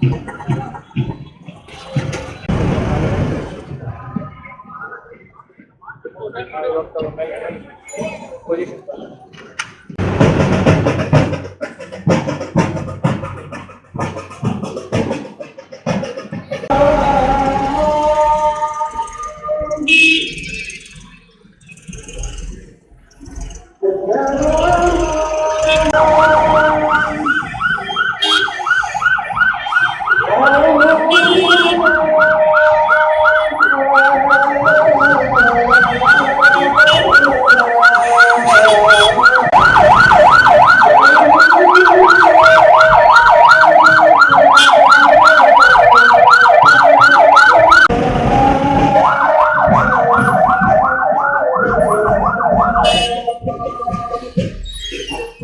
Yeah. k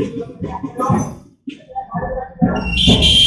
Thank então,